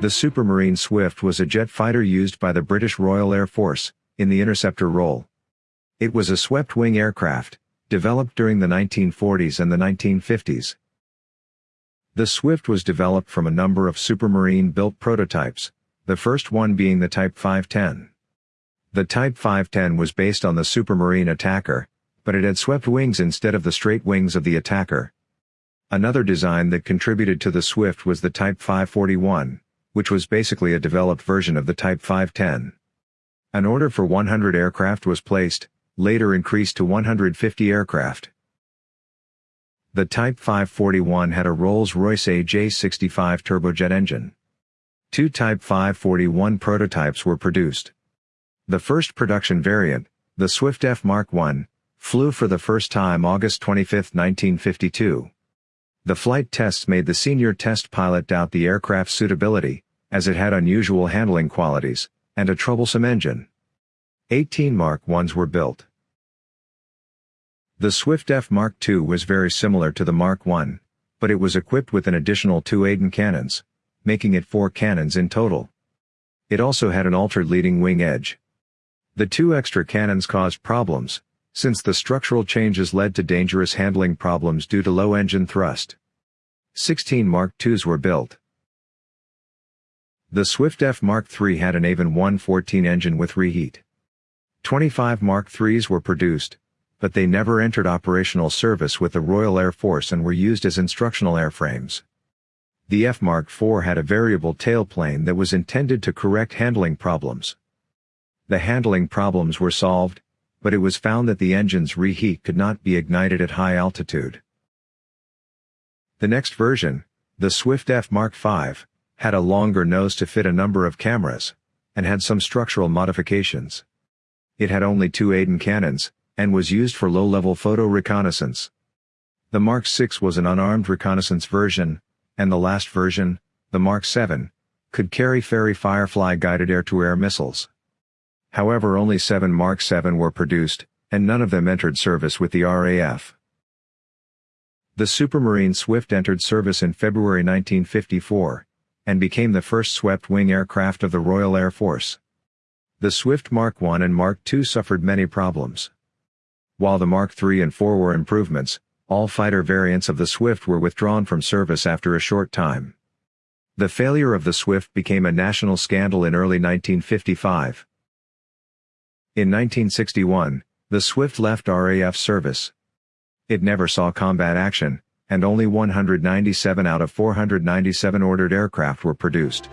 The Supermarine Swift was a jet fighter used by the British Royal Air Force, in the interceptor role. It was a swept-wing aircraft, developed during the 1940s and the 1950s. The Swift was developed from a number of Supermarine-built prototypes, the first one being the Type 510. The Type 510 was based on the Supermarine Attacker, but it had swept wings instead of the straight wings of the Attacker. Another design that contributed to the Swift was the Type 541, which was basically a developed version of the Type 510. An order for 100 aircraft was placed, later increased to 150 aircraft. The Type 541 had a Rolls-Royce AJ65 turbojet engine. Two Type 541 prototypes were produced. The first production variant, the Swift F Mark I, flew for the first time August 25, 1952. The flight tests made the senior test pilot doubt the aircraft's suitability, as it had unusual handling qualities, and a troublesome engine. 18 Mark Is were built. The Swift F Mark II was very similar to the Mark I, but it was equipped with an additional two Aden cannons, making it four cannons in total. It also had an altered leading wing edge. The two extra cannons caused problems, since the structural changes led to dangerous handling problems due to low engine thrust. 16 Mark IIs were built. The Swift F Mark III had an Avon 114 engine with reheat. 25 Mark IIIs were produced, but they never entered operational service with the Royal Air Force and were used as instructional airframes. The F Mark IV had a variable tailplane that was intended to correct handling problems. The handling problems were solved, but it was found that the engine's reheat could not be ignited at high altitude. The next version, the Swift F Mark V, had a longer nose to fit a number of cameras, and had some structural modifications. It had only two Aden cannons, and was used for low-level photo reconnaissance. The Mark VI was an unarmed reconnaissance version, and the last version, the Mark VII, could carry Fairey Firefly guided air-to-air missiles. However only seven Mark VII were produced, and none of them entered service with the RAF. The Supermarine Swift entered service in February 1954, and became the first swept-wing aircraft of the Royal Air Force. The Swift Mark I and Mark II suffered many problems. While the Mark III and IV were improvements, all fighter variants of the Swift were withdrawn from service after a short time. The failure of the Swift became a national scandal in early 1955. In 1961, the Swift left RAF service. It never saw combat action, and only 197 out of 497 ordered aircraft were produced.